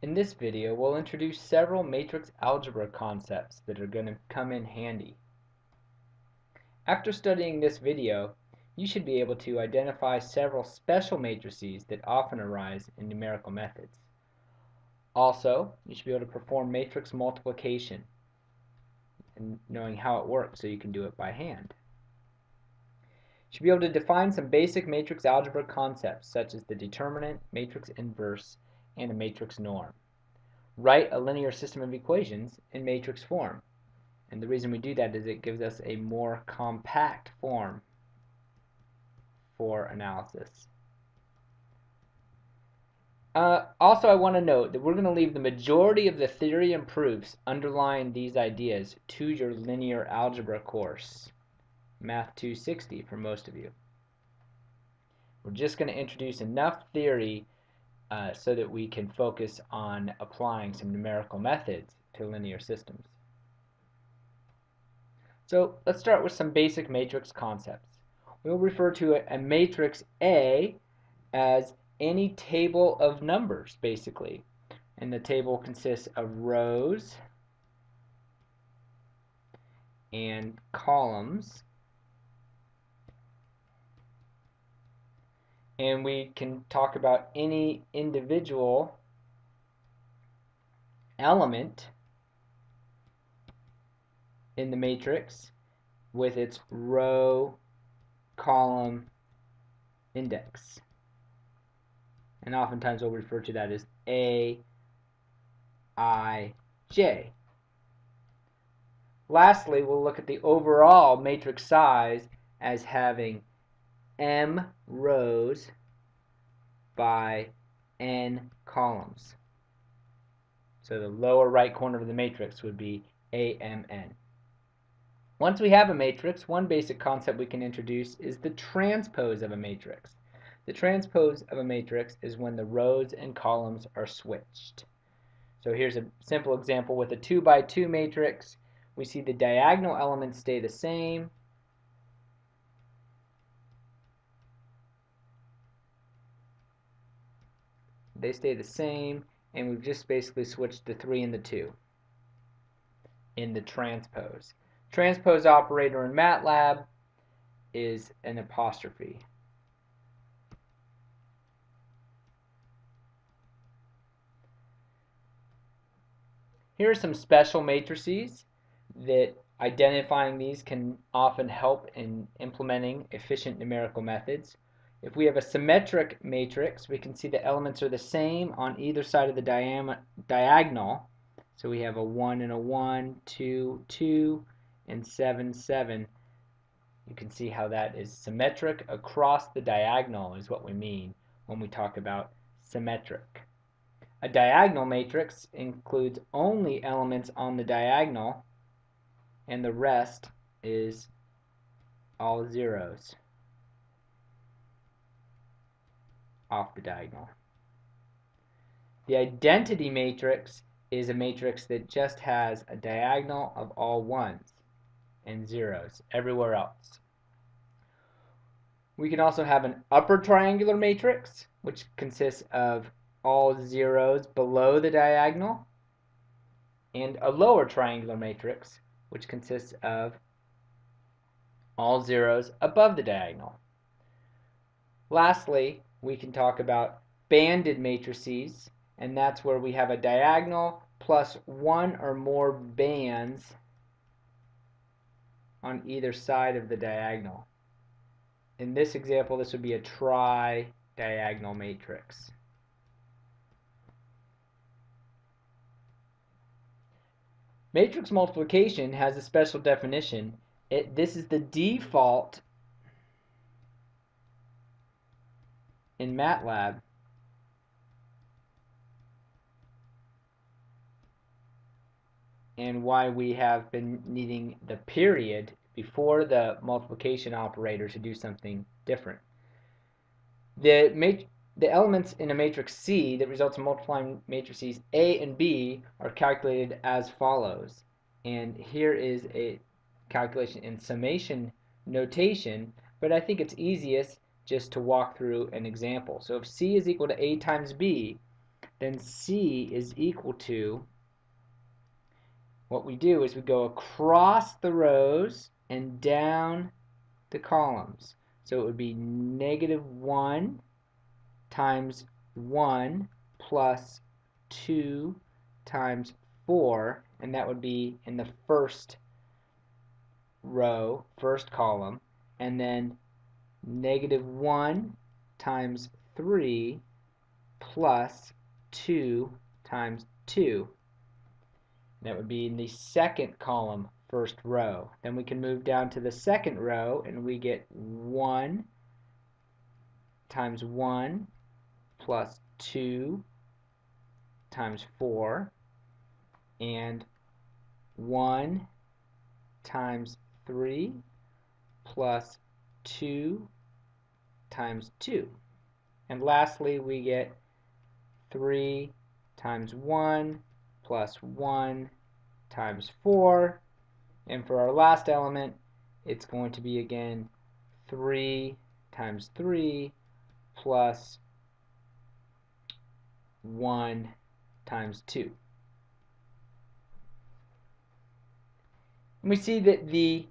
In this video, we'll introduce several matrix algebra concepts that are going to come in handy. After studying this video, you should be able to identify several special matrices that often arise in numerical methods. Also, you should be able to perform matrix multiplication and knowing how it works so you can do it by hand. You should be able to define some basic matrix algebra concepts such as the determinant, matrix inverse, and a matrix norm. Write a linear system of equations in matrix form. And the reason we do that is it gives us a more compact form for analysis. Uh, also, I want to note that we're going to leave the majority of the theory and proofs underlying these ideas to your linear algebra course, Math 260 for most of you. We're just going to introduce enough theory uh, so that we can focus on applying some numerical methods to linear systems. So let's start with some basic matrix concepts. We'll refer to a, a matrix A as any table of numbers, basically. And the table consists of rows and columns and we can talk about any individual element in the matrix with its row column index. And oftentimes we'll refer to that as A I J. Lastly we'll look at the overall matrix size as having m rows by n columns. So the lower right corner of the matrix would be AMN. Once we have a matrix, one basic concept we can introduce is the transpose of a matrix. The transpose of a matrix is when the rows and columns are switched. So here's a simple example with a 2 by 2 matrix. We see the diagonal elements stay the same, they stay the same and we've just basically switched the 3 and the 2 in the transpose. Transpose operator in MATLAB is an apostrophe. Here are some special matrices that identifying these can often help in implementing efficient numerical methods. If we have a symmetric matrix, we can see the elements are the same on either side of the diagonal. So we have a 1 and a 1, 2, 2, and 7, 7. You can see how that is symmetric across the diagonal is what we mean when we talk about symmetric. A diagonal matrix includes only elements on the diagonal and the rest is all zeros. Off the diagonal. The identity matrix is a matrix that just has a diagonal of all ones and zeros everywhere else. We can also have an upper triangular matrix, which consists of all zeros below the diagonal, and a lower triangular matrix, which consists of all zeros above the diagonal. Lastly, we can talk about banded matrices, and that's where we have a diagonal plus one or more bands on either side of the diagonal. In this example, this would be a tri-diagonal matrix. Matrix multiplication has a special definition. It, this is the default in MATLAB and why we have been needing the period before the multiplication operator to do something different. The, the elements in a matrix C that results in multiplying matrices A and B are calculated as follows. And here is a calculation in summation notation, but I think it's easiest just to walk through an example. So if C is equal to A times B, then C is equal to, what we do is we go across the rows and down the columns. So it would be negative 1 times 1 plus 2 times 4, and that would be in the first row, first column, and then negative 1 times 3 plus 2 times 2. That would be in the second column, first row. Then we can move down to the second row and we get 1 times 1 plus 2 times 4 and 1 times 3 plus 2 times 2. And lastly, we get 3 times 1 plus 1 times 4. And for our last element, it's going to be again 3 times 3 plus 1 times 2. And we see that the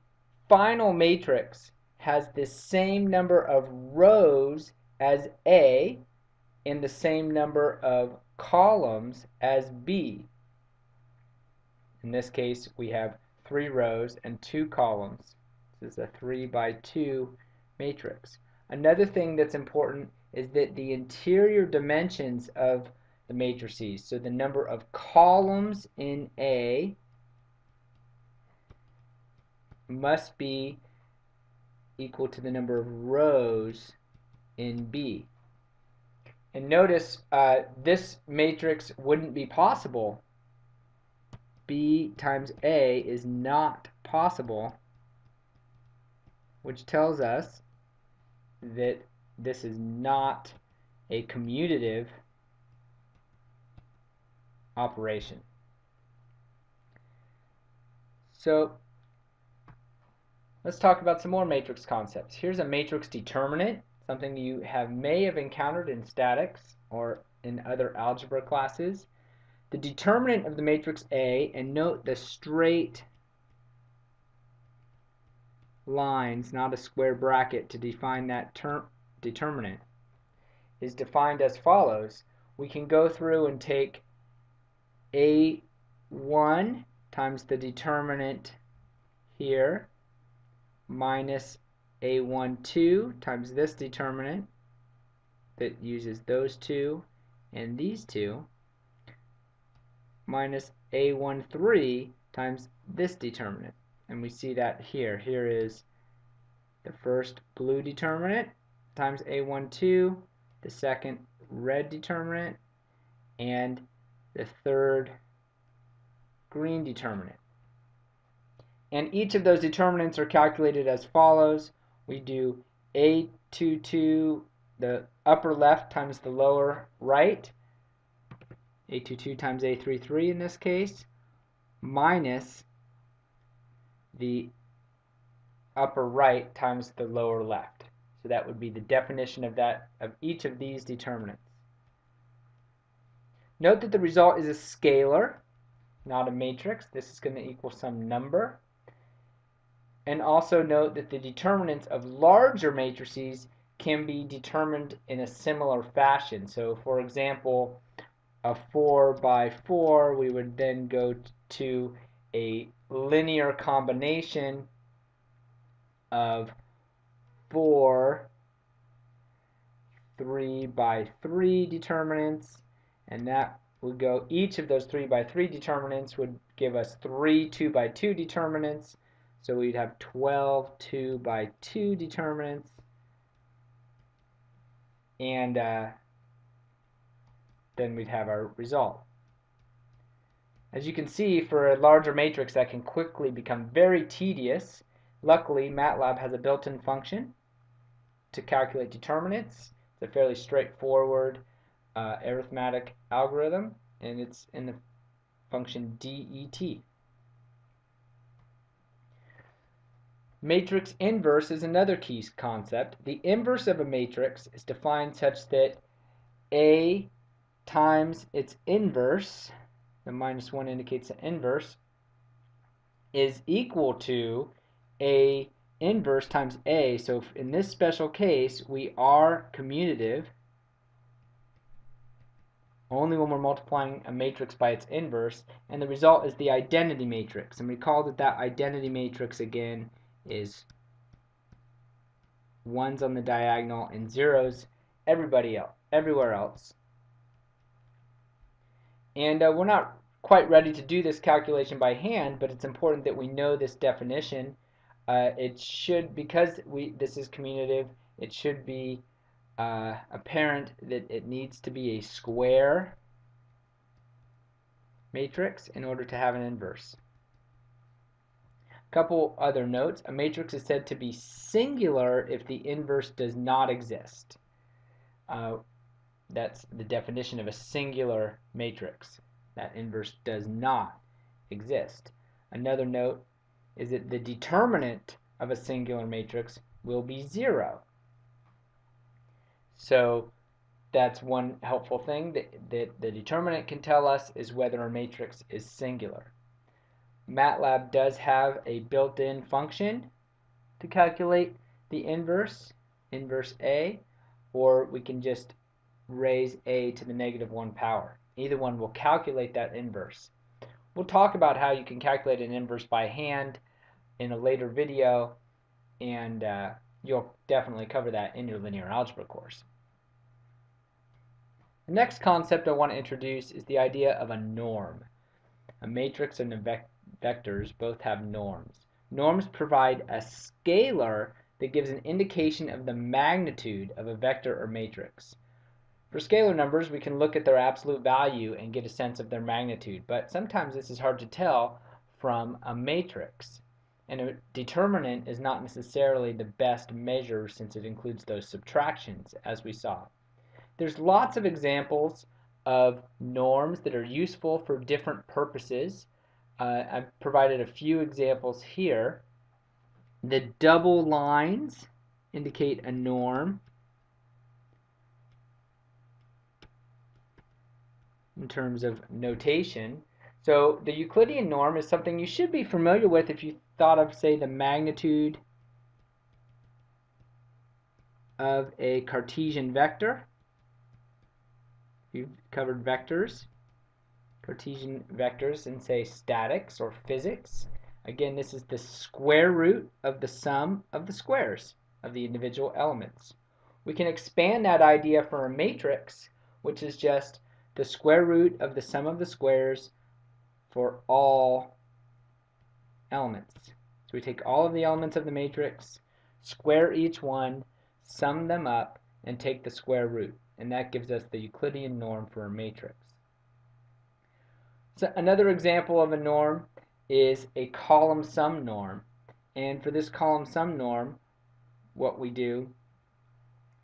final matrix has the same number of rows as A and the same number of columns as B. In this case, we have three rows and two columns. This is a 3 by 2 matrix. Another thing that's important is that the interior dimensions of the matrices, so the number of columns in A must be equal to the number of rows in B. And notice uh, this matrix wouldn't be possible. B times A is not possible, which tells us that this is not a commutative operation. So let's talk about some more matrix concepts. Here's a matrix determinant, something you have may have encountered in statics or in other algebra classes. The determinant of the matrix A, and note the straight lines, not a square bracket, to define that term determinant, is defined as follows. We can go through and take A1 times the determinant here minus A12 times this determinant that uses those two and these two minus A13 times this determinant. And we see that here. Here is the first blue determinant times A12, the second red determinant, and the third green determinant. And each of those determinants are calculated as follows. We do A22, the upper left times the lower right, A22 times A33 in this case, minus the upper right times the lower left. So that would be the definition of that of each of these determinants. Note that the result is a scalar, not a matrix. This is going to equal some number. And also note that the determinants of larger matrices can be determined in a similar fashion. So for example, a 4 by 4, we would then go to a linear combination of 4 3 by 3 determinants and that would go each of those 3 by 3 determinants would give us 3 2 by 2 determinants so we'd have 12 2 by 2 determinants. And uh, then we'd have our result. As you can see, for a larger matrix that can quickly become very tedious, luckily MATLAB has a built-in function to calculate determinants. It's a fairly straightforward uh, arithmetic algorithm, and it's in the function DET. Matrix inverse is another key concept. The inverse of a matrix is defined such that A times its inverse, the minus 1 indicates the inverse, is equal to a inverse times a. So in this special case, we are commutative only when we're multiplying a matrix by its inverse, and the result is the identity matrix. And recall that that identity matrix again is ones on the diagonal and zeros everybody else, everywhere else. And uh, we're not quite ready to do this calculation by hand, but it's important that we know this definition. Uh, it should, because we this is commutative, it should be uh, apparent that it needs to be a square matrix in order to have an inverse. Couple other notes. A matrix is said to be singular if the inverse does not exist. Uh, that's the definition of a singular matrix. That inverse does not exist. Another note is that the determinant of a singular matrix will be zero. So that's one helpful thing that, that the determinant can tell us is whether a matrix is singular. MATLAB does have a built-in function to calculate the inverse, inverse A, or we can just raise A to the negative 1 power. Either one will calculate that inverse. We'll talk about how you can calculate an inverse by hand in a later video, and uh, you'll definitely cover that in your linear algebra course. The next concept I want to introduce is the idea of a norm. A matrix and a vectors both have norms. Norms provide a scalar that gives an indication of the magnitude of a vector or matrix. For scalar numbers, we can look at their absolute value and get a sense of their magnitude, but sometimes this is hard to tell from a matrix. And a determinant is not necessarily the best measure since it includes those subtractions, as we saw. There's lots of examples of norms that are useful for different purposes. Uh, I've provided a few examples here. The double lines indicate a norm. in terms of notation. So the Euclidean norm is something you should be familiar with if you thought of, say, the magnitude of a Cartesian vector. You've covered vectors, Cartesian vectors in, say, statics or physics. Again, this is the square root of the sum of the squares of the individual elements. We can expand that idea for a matrix, which is just the square root of the sum of the squares for all elements. So we take all of the elements of the matrix, square each one, sum them up, and take the square root. And that gives us the Euclidean norm for a matrix. So another example of a norm is a column sum norm. And for this column sum norm, what we do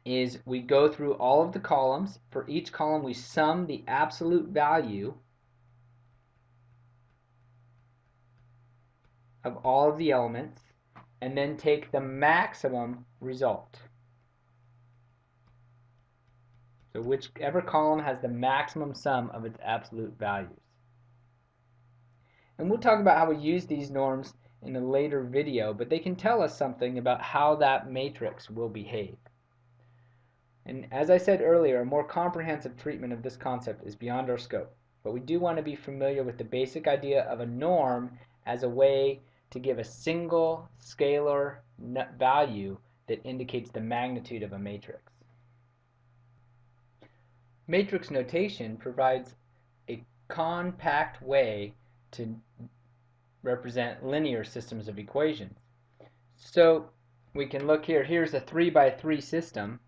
is we go through all of the columns. For each column, we sum the absolute value of all of the elements and then take the maximum result. So whichever column has the maximum sum of its absolute values. And we'll talk about how we use these norms in a later video, but they can tell us something about how that matrix will behave. And as I said earlier, a more comprehensive treatment of this concept is beyond our scope, but we do want to be familiar with the basic idea of a norm as a way to give a single scalar value that indicates the magnitude of a matrix. Matrix notation provides a compact way to represent linear systems of equations. So we can look here, here's a 3 by 3 system.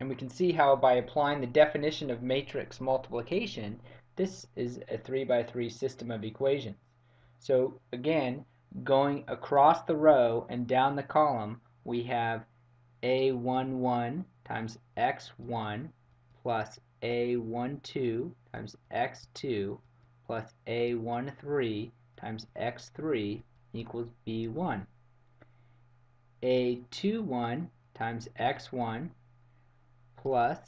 And we can see how by applying the definition of matrix multiplication, this is a 3 by 3 system of equations. So again, going across the row and down the column, we have a11 times x1 plus a12 times x2 plus a13 times x3 equals b1. a21 times x1 plus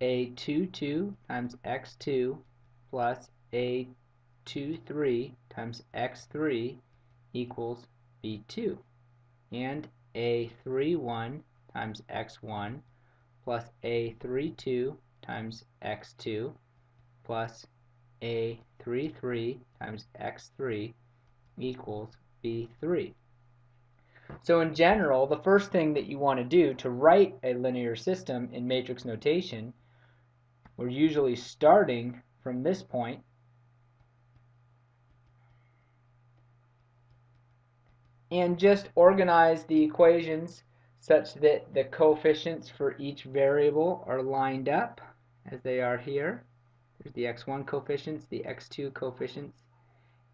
a22 times x2 plus a23 times x3 equals b2 and a31 times x1 plus a32 times x2 plus a33 times x3 equals b3. So in general, the first thing that you want to do to write a linear system in matrix notation, we're usually starting from this point and just organize the equations such that the coefficients for each variable are lined up as they are here. There's the x1 coefficients, the x2 coefficients,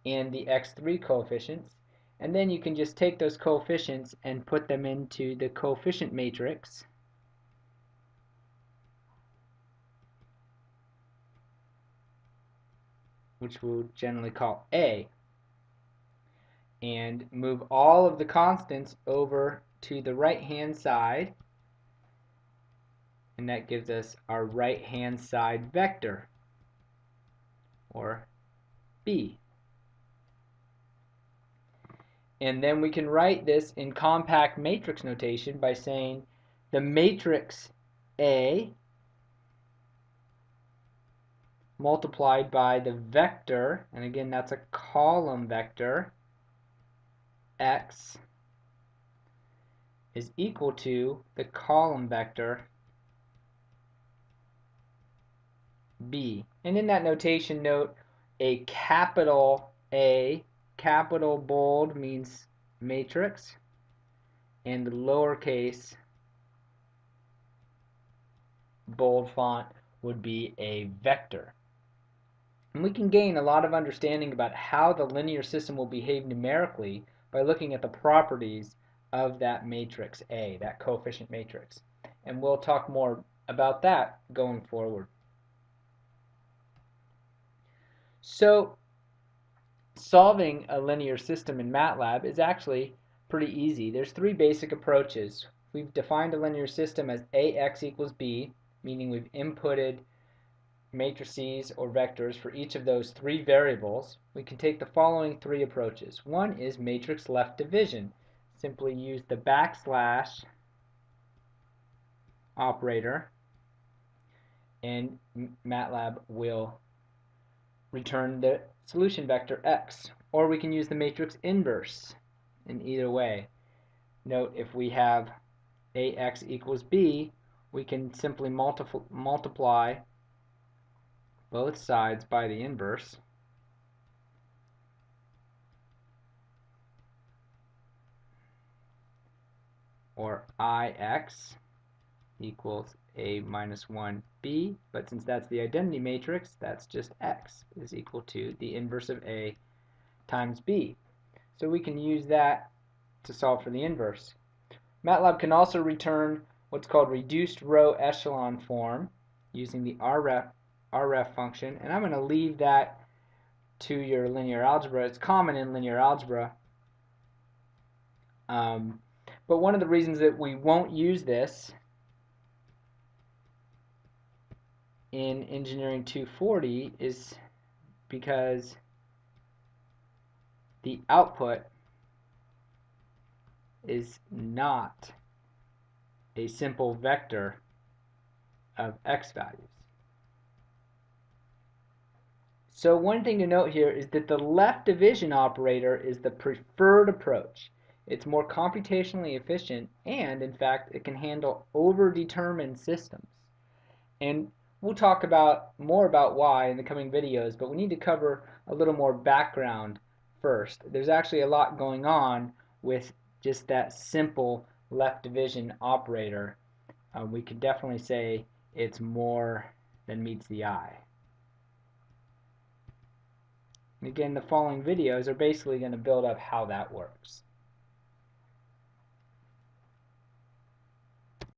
and the x3 coefficients. And then you can just take those coefficients and put them into the coefficient matrix. which we'll generally call A and move all of the constants over to the right hand side and that gives us our right hand side vector or B. And then we can write this in compact matrix notation by saying the matrix A multiplied by the vector and again that's a column vector x is equal to the column vector B. And in that notation note a capital A, capital bold means matrix, and the lowercase bold font would be a vector. And we can gain a lot of understanding about how the linear system will behave numerically by looking at the properties of that matrix A, that coefficient matrix. And we'll talk more about that going forward. So solving a linear system in MATLAB is actually pretty easy. There's three basic approaches. We've defined a linear system as AX equals B, meaning we've inputted matrices or vectors for each of those three variables, we can take the following three approaches. One is matrix left division. Simply use the backslash operator and MATLAB will return the solution vector x. Or we can use the matrix inverse in either way. Note if we have ax equals b, we can simply multipl multiply both sides by the inverse. or ix equals a minus 1b, but since that's the identity matrix, that's just x is equal to the inverse of a times b. So we can use that to solve for the inverse. MATLAB can also return what's called reduced row echelon form using the ref ref function, and I'm going to leave that to your linear algebra. It's common in linear algebra. Um, but one of the reasons that we won't use this in Engineering 240 is because the output is not a simple vector of x values. So one thing to note here is that the left division operator is the preferred approach. It's more computationally efficient and in fact it can handle overdetermined systems. And we'll talk about more about why in the coming videos, but we need to cover a little more background first. There's actually a lot going on with just that simple left division operator. Uh, we could definitely say it's more than meets the eye. Again, the following videos are basically going to build up how that works.